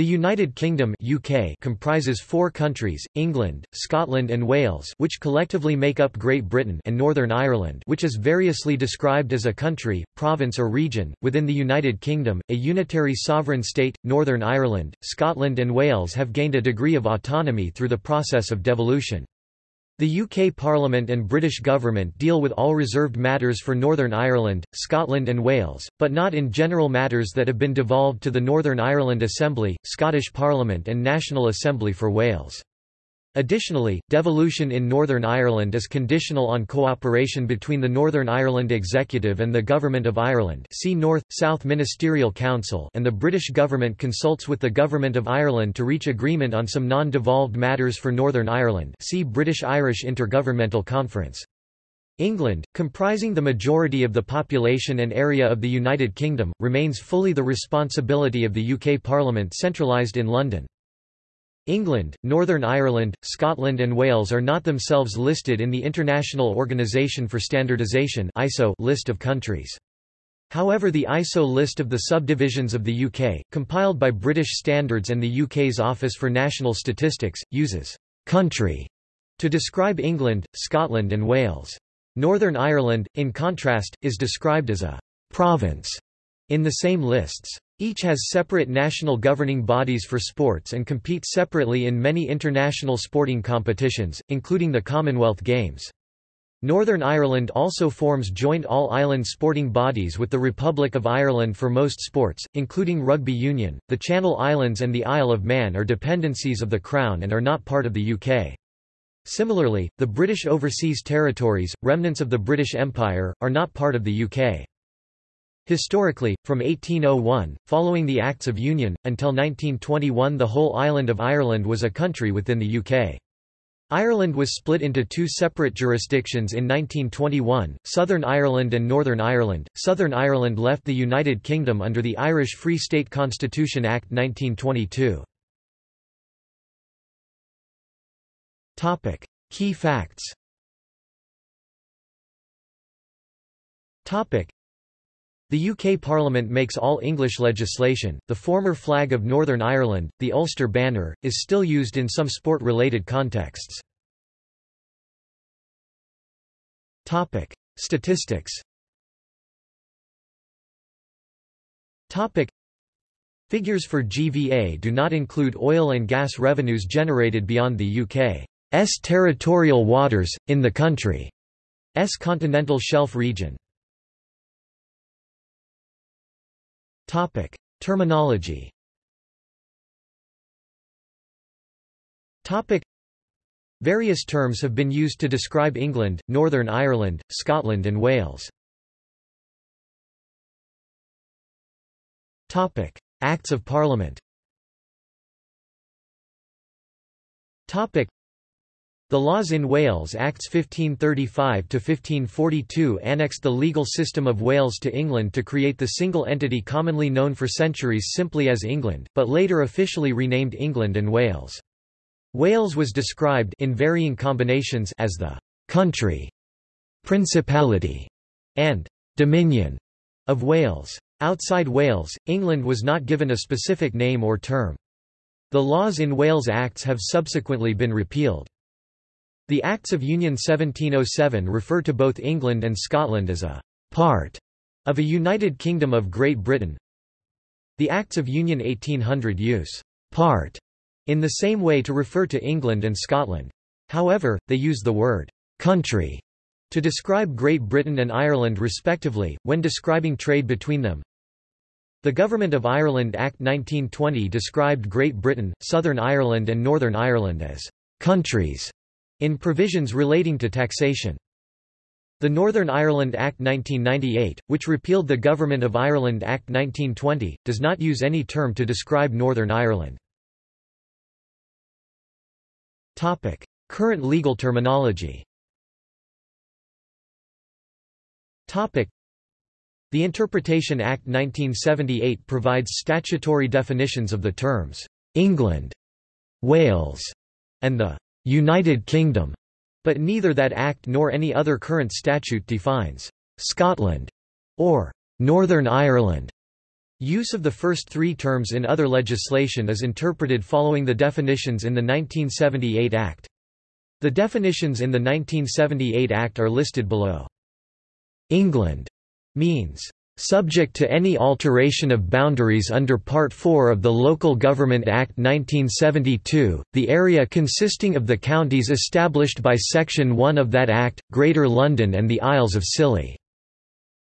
The United Kingdom UK comprises four countries, England, Scotland and Wales which collectively make up Great Britain and Northern Ireland which is variously described as a country, province or region, within the United Kingdom, a unitary sovereign state, Northern Ireland, Scotland and Wales have gained a degree of autonomy through the process of devolution. The UK Parliament and British government deal with all reserved matters for Northern Ireland, Scotland and Wales, but not in general matters that have been devolved to the Northern Ireland Assembly, Scottish Parliament and National Assembly for Wales. Additionally, devolution in Northern Ireland is conditional on cooperation between the Northern Ireland Executive and the Government of Ireland see North-South Ministerial Council and the British government consults with the Government of Ireland to reach agreement on some non-devolved matters for Northern Ireland see British-Irish Intergovernmental Conference. England, comprising the majority of the population and area of the United Kingdom, remains fully the responsibility of the UK Parliament centralised in London. England, Northern Ireland, Scotland and Wales are not themselves listed in the International Organization for Standardization ISO list of countries. However the ISO list of the subdivisions of the UK, compiled by British Standards and the UK's Office for National Statistics, uses «country» to describe England, Scotland and Wales. Northern Ireland, in contrast, is described as a «province» in the same lists. Each has separate national governing bodies for sports and compete separately in many international sporting competitions, including the Commonwealth Games. Northern Ireland also forms joint all-island sporting bodies with the Republic of Ireland for most sports, including rugby union. The Channel Islands and the Isle of Man are dependencies of the Crown and are not part of the UK. Similarly, the British Overseas Territories, remnants of the British Empire, are not part of the UK. Historically, from 1801, following the Acts of Union, until 1921 the whole island of Ireland was a country within the UK. Ireland was split into two separate jurisdictions in 1921, Southern Ireland and Northern Ireland. Southern Ireland left the United Kingdom under the Irish Free State Constitution Act 1922. Topic: Key facts. Topic: the UK Parliament makes all English legislation. The former flag of Northern Ireland, the Ulster banner, is still used in some sport-related contexts. Topic: Statistics. Topic: Figures for GVA do not include oil and gas revenues generated beyond the UK's territorial waters in the country's continental shelf region. Topic: Terminology. Topic: Various terms have been used to describe England, Northern Ireland, Scotland and Wales. Topic: Acts of Parliament. Topic: the laws in Wales Acts 1535–1542 annexed the legal system of Wales to England to create the single entity commonly known for centuries simply as England, but later officially renamed England and Wales. Wales was described in varying combinations as the «country», «principality» and «dominion» of Wales. Outside Wales, England was not given a specific name or term. The laws in Wales Acts have subsequently been repealed. The Acts of Union 1707 refer to both England and Scotland as a part of a United Kingdom of Great Britain. The Acts of Union 1800 use part in the same way to refer to England and Scotland. However, they use the word country to describe Great Britain and Ireland respectively, when describing trade between them. The Government of Ireland Act 1920 described Great Britain, Southern Ireland and Northern Ireland as countries in provisions relating to taxation. The Northern Ireland Act 1998, which repealed the Government of Ireland Act 1920, does not use any term to describe Northern Ireland. Topic: Current legal terminology Topic: The Interpretation Act 1978 provides statutory definitions of the terms, "'England", "'Wales", and the United Kingdom, but neither that Act nor any other current statute defines Scotland or Northern Ireland. Use of the first three terms in other legislation is interpreted following the definitions in the 1978 Act. The definitions in the 1978 Act are listed below. England means subject to any alteration of boundaries under Part 4 of the Local Government Act 1972, the area consisting of the counties established by Section 1 of that Act, Greater London and the Isles of Scilly.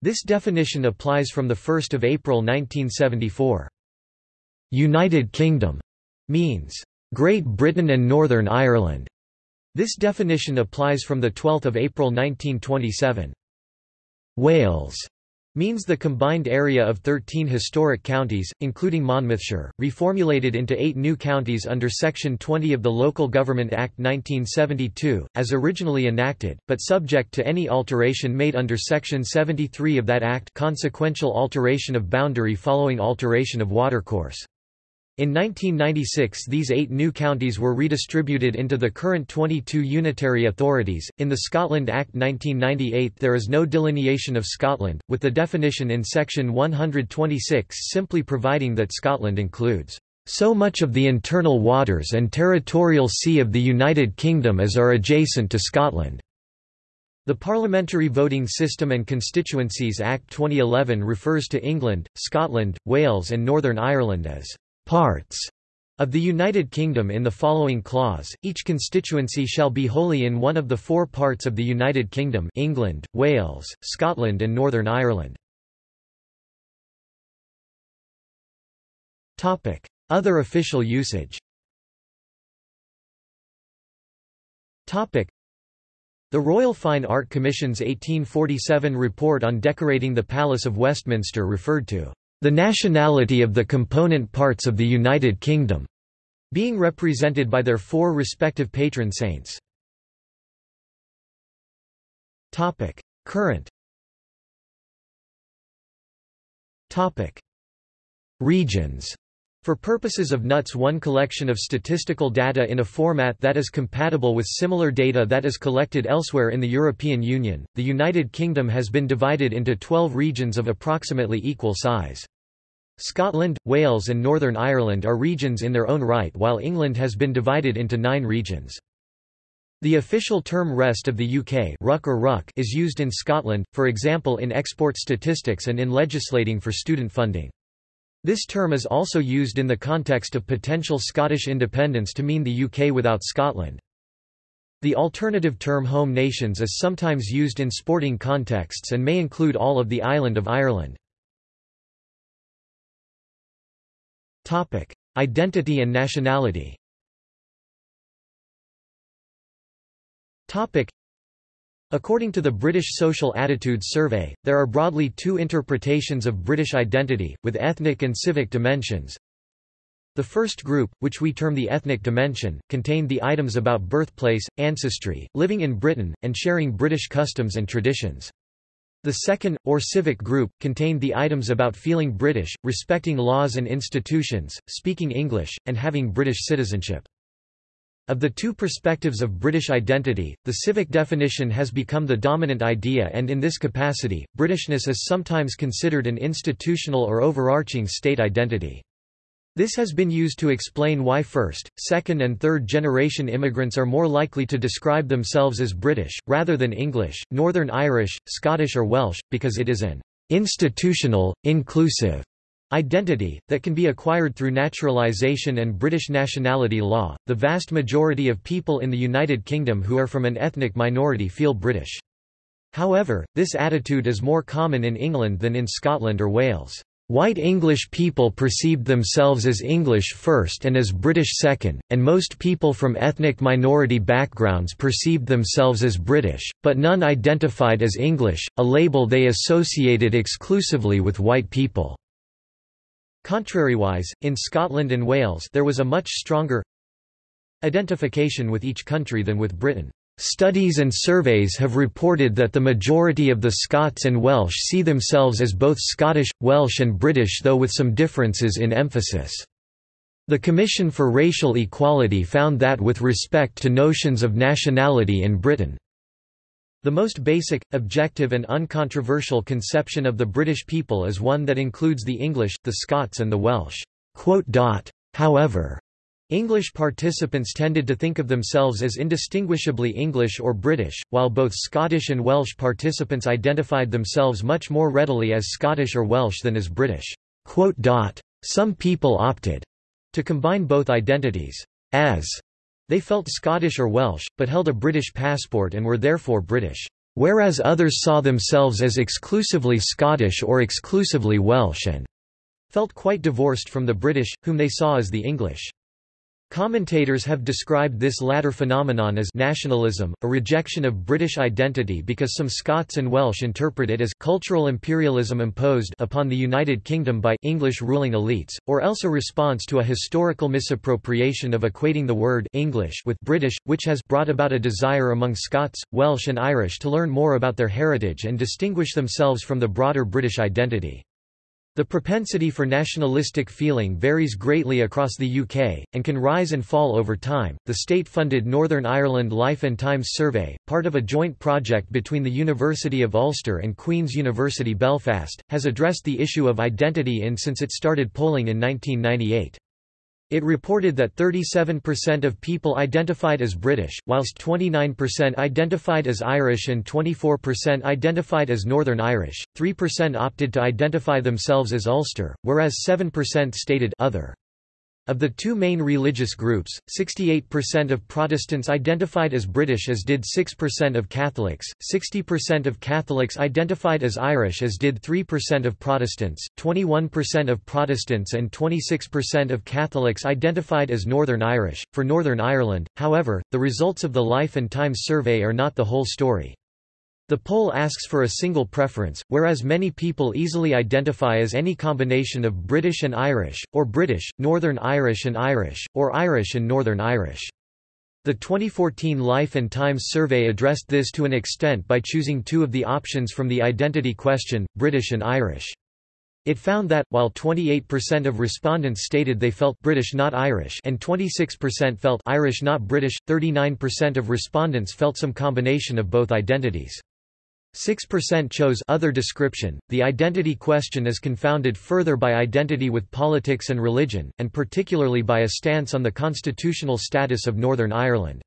This definition applies from 1 April 1974. United Kingdom means Great Britain and Northern Ireland. This definition applies from 12 April 1927. Wales means the combined area of 13 historic counties, including Monmouthshire, reformulated into eight new counties under Section 20 of the Local Government Act 1972, as originally enacted, but subject to any alteration made under Section 73 of that Act consequential alteration of boundary following alteration of watercourse. In 1996 these eight new counties were redistributed into the current 22 unitary authorities. In the Scotland Act 1998 there is no delineation of Scotland, with the definition in section 126 simply providing that Scotland includes so much of the internal waters and territorial sea of the United Kingdom as are adjacent to Scotland. The Parliamentary Voting System and Constituencies Act 2011 refers to England, Scotland, Wales and Northern Ireland as parts of the United Kingdom in the following clause, each constituency shall be wholly in one of the four parts of the United Kingdom England, Wales, Scotland and Northern Ireland. Other official usage. The Royal Fine Art Commission's 1847 report on decorating the Palace of Westminster referred to the nationality of the component parts of the United Kingdom, being represented by their four respective patron saints. Topic. Current Topic. Regions for purposes of NUTS one collection of statistical data in a format that is compatible with similar data that is collected elsewhere in the European Union, the United Kingdom has been divided into 12 regions of approximately equal size. Scotland, Wales and Northern Ireland are regions in their own right while England has been divided into nine regions. The official term rest of the UK ruck or ruck is used in Scotland, for example in export statistics and in legislating for student funding. This term is also used in the context of potential Scottish independence to mean the UK without Scotland. The alternative term home nations is sometimes used in sporting contexts and may include all of the island of Ireland. Identity and nationality According to the British Social Attitudes Survey, there are broadly two interpretations of British identity, with ethnic and civic dimensions. The first group, which we term the ethnic dimension, contained the items about birthplace, ancestry, living in Britain, and sharing British customs and traditions. The second, or civic group, contained the items about feeling British, respecting laws and institutions, speaking English, and having British citizenship. Of the two perspectives of British identity, the civic definition has become the dominant idea and in this capacity, Britishness is sometimes considered an institutional or overarching state identity. This has been used to explain why first, second and third generation immigrants are more likely to describe themselves as British, rather than English, Northern Irish, Scottish or Welsh, because it is an institutional, inclusive Identity, that can be acquired through naturalization and British nationality law. The vast majority of people in the United Kingdom who are from an ethnic minority feel British. However, this attitude is more common in England than in Scotland or Wales. White English people perceived themselves as English first and as British second, and most people from ethnic minority backgrounds perceived themselves as British, but none identified as English, a label they associated exclusively with white people. Contrariwise, in Scotland and Wales there was a much stronger identification with each country than with Britain. Studies and surveys have reported that the majority of the Scots and Welsh see themselves as both Scottish, Welsh and British though with some differences in emphasis. The Commission for Racial Equality found that with respect to notions of nationality in Britain, The most basic, objective and uncontroversial conception of the British people is one that includes the English, the Scots and the Welsh. However, English participants tended to think of themselves as indistinguishably English or British, while both Scottish and Welsh participants identified themselves much more readily as Scottish or Welsh than as British. Some people opted to combine both identities, as they felt Scottish or Welsh, but held a British passport and were therefore British, whereas others saw themselves as exclusively Scottish or exclusively Welsh and felt quite divorced from the British, whom they saw as the English. Commentators have described this latter phenomenon as nationalism, a rejection of British identity because some Scots and Welsh interpret it as cultural imperialism imposed upon the United Kingdom by English ruling elites, or else a response to a historical misappropriation of equating the word English with British, which has brought about a desire among Scots, Welsh and Irish to learn more about their heritage and distinguish themselves from the broader British identity. The propensity for nationalistic feeling varies greatly across the UK, and can rise and fall over time. The state funded Northern Ireland Life and Times Survey, part of a joint project between the University of Ulster and Queen's University Belfast, has addressed the issue of identity in since it started polling in 1998. It reported that 37% of people identified as British, whilst 29% identified as Irish and 24% identified as Northern Irish, 3% opted to identify themselves as Ulster, whereas 7% stated other. Of the two main religious groups, 68% of Protestants identified as British as did 6% of Catholics, 60% of Catholics identified as Irish as did 3% of Protestants, 21% of Protestants and 26% of Catholics identified as Northern Irish. For Northern Ireland, however, the results of the Life and Times survey are not the whole story. The poll asks for a single preference, whereas many people easily identify as any combination of British and Irish, or British, Northern Irish and Irish, or Irish and Northern Irish. The 2014 Life and Times survey addressed this to an extent by choosing two of the options from the identity question, British and Irish. It found that, while 28% of respondents stated they felt British not Irish and 26% felt Irish not British, 39% of respondents felt some combination of both identities. 6% chose other description. The identity question is confounded further by identity with politics and religion, and particularly by a stance on the constitutional status of Northern Ireland.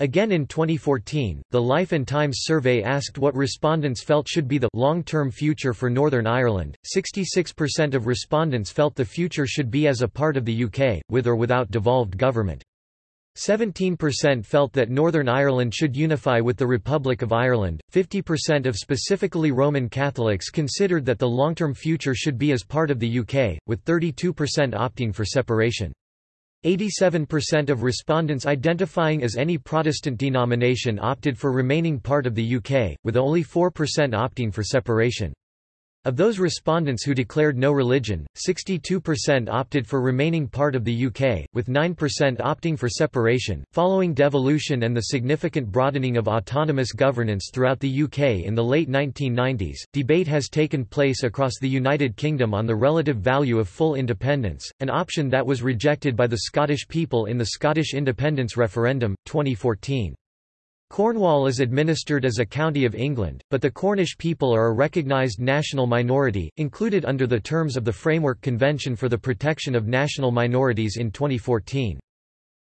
Again in 2014, the Life and Times survey asked what respondents felt should be the long-term future for Northern Ireland. 66% of respondents felt the future should be as a part of the UK, with or without devolved government. 17% felt that Northern Ireland should unify with the Republic of Ireland, 50% of specifically Roman Catholics considered that the long-term future should be as part of the UK, with 32% opting for separation. 87% of respondents identifying as any Protestant denomination opted for remaining part of the UK, with only 4% opting for separation. Of those respondents who declared no religion, 62% opted for remaining part of the UK, with 9% opting for separation. Following devolution and the significant broadening of autonomous governance throughout the UK in the late 1990s, debate has taken place across the United Kingdom on the relative value of full independence, an option that was rejected by the Scottish people in the Scottish independence referendum, 2014. Cornwall is administered as a county of England, but the Cornish people are a recognised national minority, included under the terms of the Framework Convention for the Protection of National Minorities in 2014.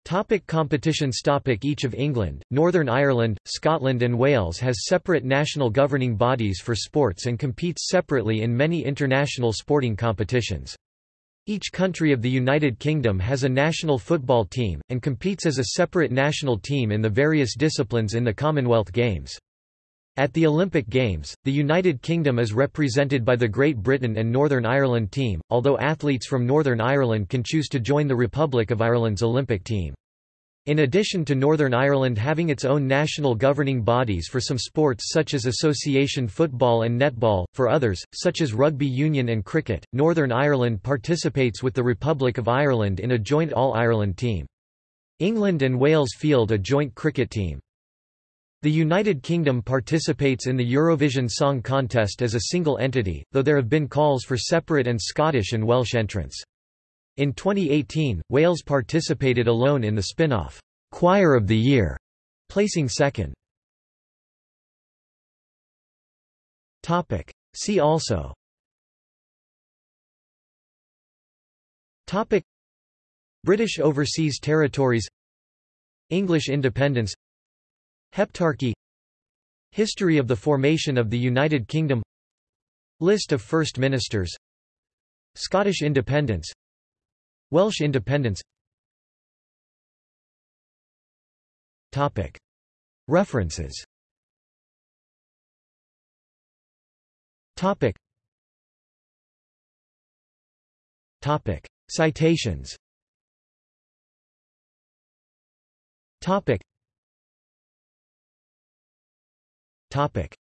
Topic competitions topic Each of England, Northern Ireland, Scotland and Wales has separate national governing bodies for sports and competes separately in many international sporting competitions. Each country of the United Kingdom has a national football team, and competes as a separate national team in the various disciplines in the Commonwealth Games. At the Olympic Games, the United Kingdom is represented by the Great Britain and Northern Ireland team, although athletes from Northern Ireland can choose to join the Republic of Ireland's Olympic team. In addition to Northern Ireland having its own national governing bodies for some sports such as association football and netball, for others, such as rugby union and cricket, Northern Ireland participates with the Republic of Ireland in a joint All-Ireland team. England and Wales field a joint cricket team. The United Kingdom participates in the Eurovision Song Contest as a single entity, though there have been calls for separate and Scottish and Welsh entrants. In 2018, Wales participated alone in the spin-off, Choir of the Year, placing second. See also. Topic. British Overseas Territories. English independence. Heptarchy. History of the formation of the United Kingdom. List of First Ministers. Scottish independence Welsh independence Topic. References. Citations.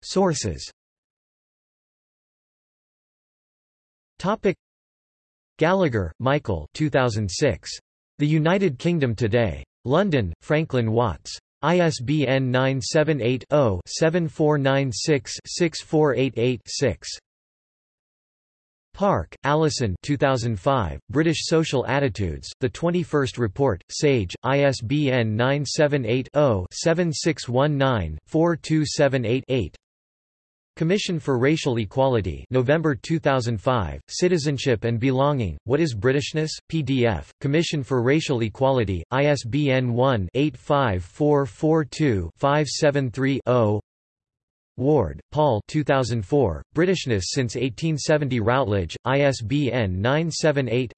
Sources. Gallagher, Michael 2006. The United Kingdom Today. London, Franklin Watts. ISBN 978-0-7496-6488-6. Park, Alison 2005, British Social Attitudes, The 21st Report, Sage, ISBN 978-0-7619-42788-8 Commission for Racial Equality November 2005, Citizenship and Belonging, What is Britishness? PDF, Commission for Racial Equality, ISBN 1-85442-573-0 Ward, Paul 2004, Britishness since 1870 Routledge, ISBN 978